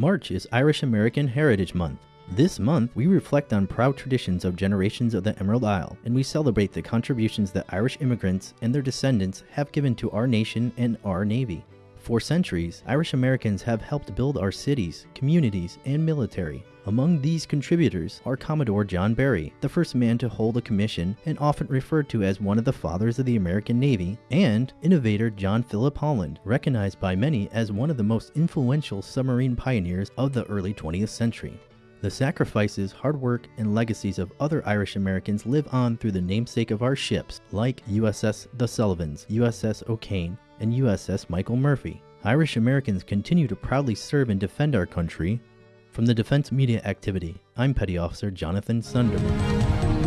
March is Irish American Heritage Month. This month, we reflect on proud traditions of generations of the Emerald Isle, and we celebrate the contributions that Irish immigrants and their descendants have given to our nation and our Navy. For centuries, Irish Americans have helped build our cities, communities, and military. Among these contributors are Commodore John Barry, the first man to hold a commission and often referred to as one of the fathers of the American Navy, and innovator John Philip Holland, recognized by many as one of the most influential submarine pioneers of the early 20th century. The sacrifices, hard work, and legacies of other Irish Americans live on through the namesake of our ships, like USS The Sullivans, USS O'Kane, and USS Michael Murphy. Irish Americans continue to proudly serve and defend our country. From the Defense Media Activity, I'm Petty Officer Jonathan Sunderman.